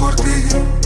por ti.